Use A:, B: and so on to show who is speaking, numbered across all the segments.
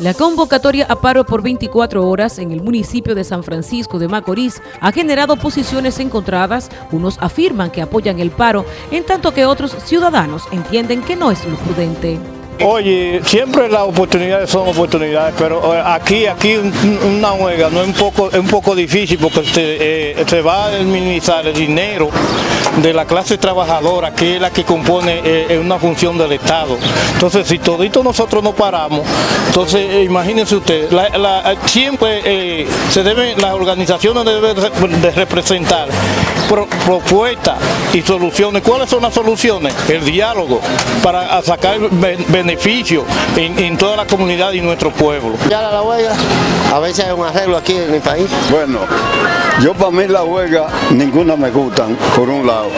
A: La convocatoria a paro por 24 horas en el municipio de San Francisco de Macorís ha generado posiciones encontradas. Unos afirman que apoyan el paro, en tanto que otros ciudadanos entienden que no es lo prudente.
B: Oye, siempre las oportunidades son oportunidades, pero eh, aquí aquí una huelga no es un poco es un poco difícil porque se, eh, se va a minimizar el dinero de la clase trabajadora, que es la que compone eh, una función del Estado. Entonces, si todito nosotros no paramos, entonces imagínense usted, siempre se deben, las organizaciones deben de representar propuestas y soluciones. ¿Cuáles son las soluciones? El diálogo para sacar beneficios en, en, toda la comunidad y nuestro pueblo.
C: Ya la huelga, a veces hay un arreglo aquí en el país.
D: Bueno, yo para mí la huelga ninguna me gustan, por un lado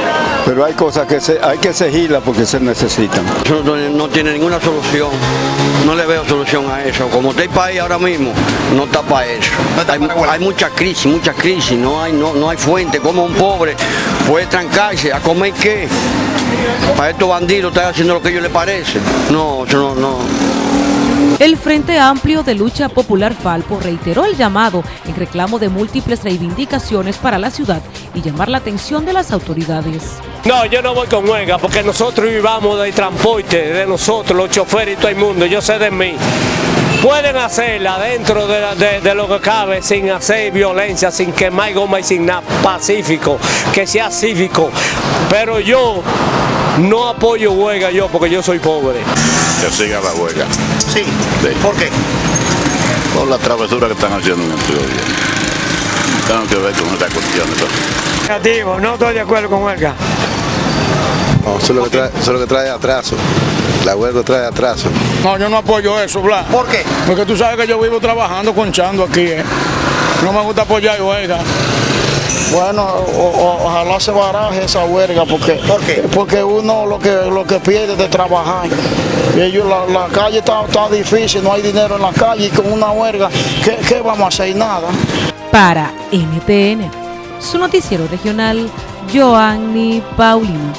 D: pero hay cosas que se, hay que seguirlas porque se necesitan.
E: No, no, tiene ninguna solución, no le veo solución a eso. Como está el país ahora mismo, no está para eso. hay, mucha crisis, mucha crisis, no hay, no, no hay fuente, como un pobre puede trancarse, ¿a comer qué? Para estos bandidos están haciendo lo que a ellos les parece. No, no, no.
A: El Frente Amplio de Lucha Popular Falpo reiteró el llamado en reclamo de múltiples reivindicaciones para la ciudad y llamar la atención de las autoridades.
B: No, yo no voy con huelga porque nosotros vivamos del transporte, de nosotros, los choferes y todo el mundo, yo sé de mí. Pueden hacerla dentro de, lo que cabe sin hacer violencia, sin quemar goma y sin nada, pacífico, que sea cívico. Pero yo no apoyo huelga yo porque yo soy pobre.
F: Que siga la huelga.
C: Sí. ¿Por qué?
F: Por la travesura que están haciendo en el gobierno. Tengo que ver con esta cuestión.
B: Negativo, no estoy de acuerdo con huelga.
G: No, eso es lo que trae, eso es lo que trae atraso. La huelga trae atraso.
H: No, yo no apoyo eso, Blas.
C: ¿Por qué?
H: Porque tú sabes que yo vivo trabajando, conchando aquí. ¿eh? No me gusta apoyar huelga.
I: Bueno, ojalá se baraje esa huelga porque, porque uno lo que lo que pierde de trabajar. Y ellos, la, calle está, difícil, no hay dinero en la calle y con una huelga, ¿qué, vamos a hacer? Nada.
A: Para NTN, su noticiero regional, Joanny Paulino.